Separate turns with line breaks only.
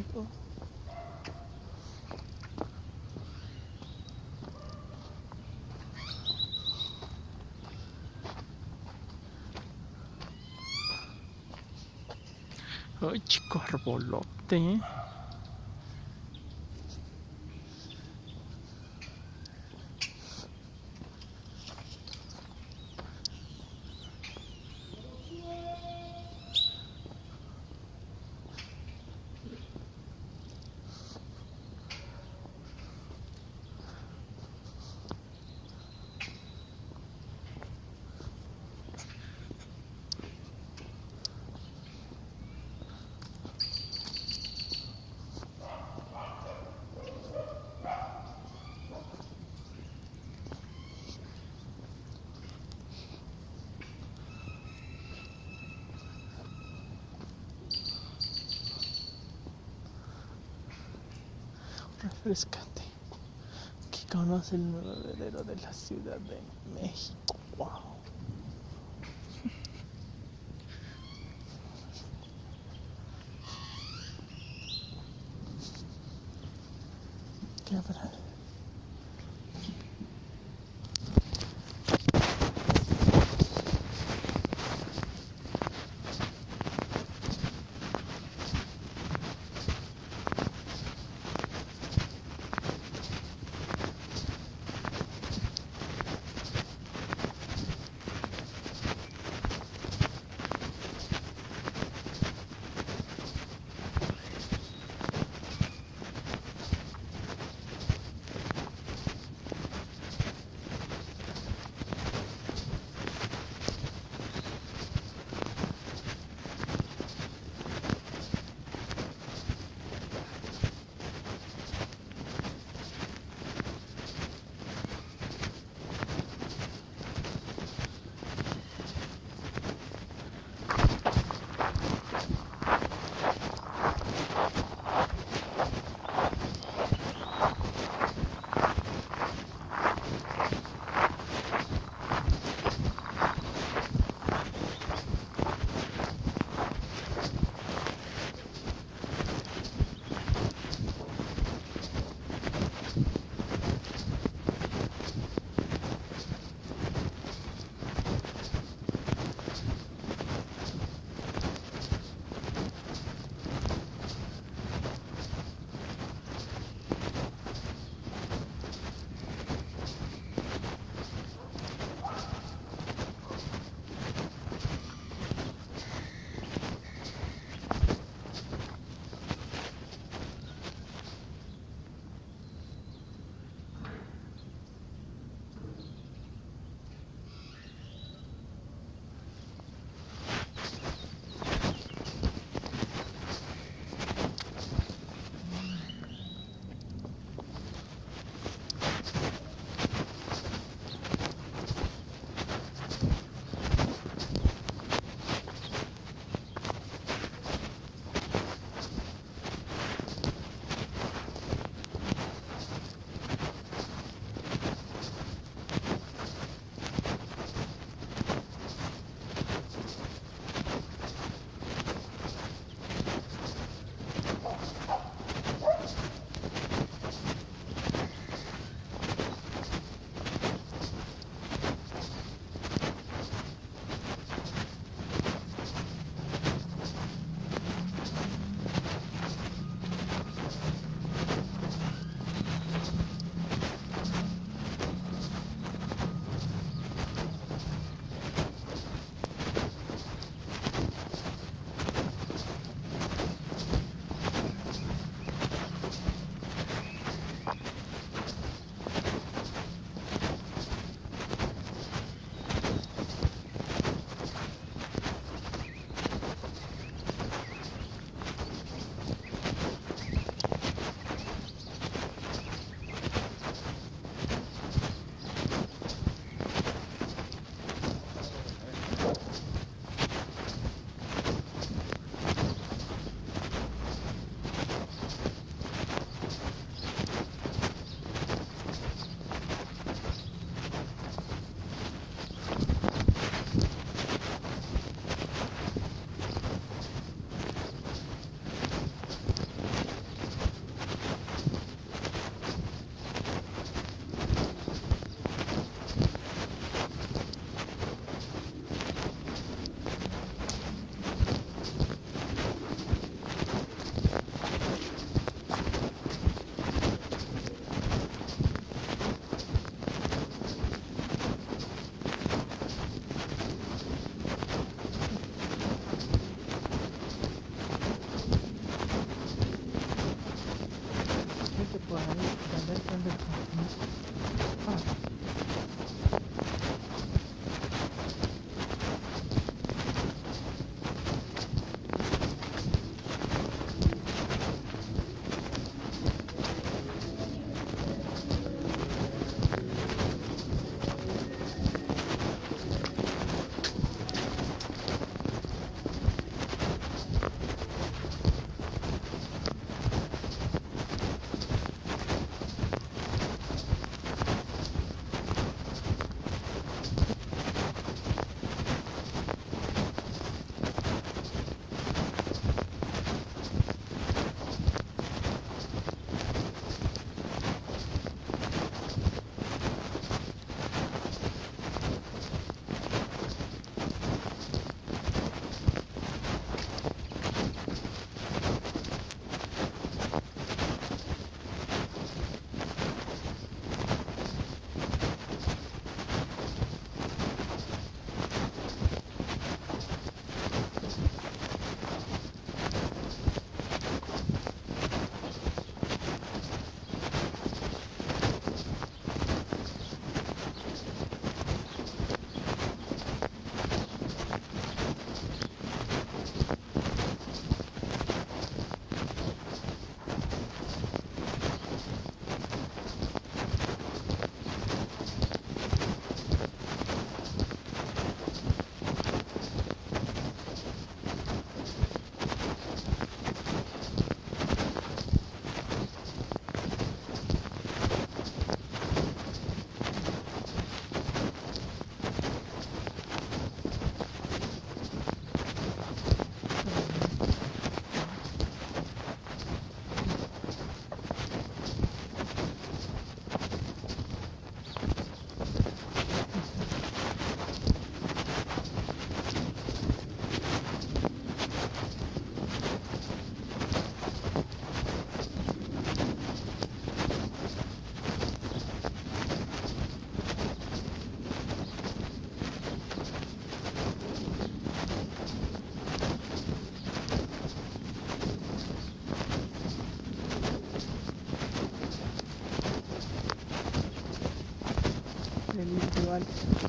puedo. Ay, chico arbolote. ¿eh? Refrescante que conoce el nuevo heredero de la Ciudad de México. time.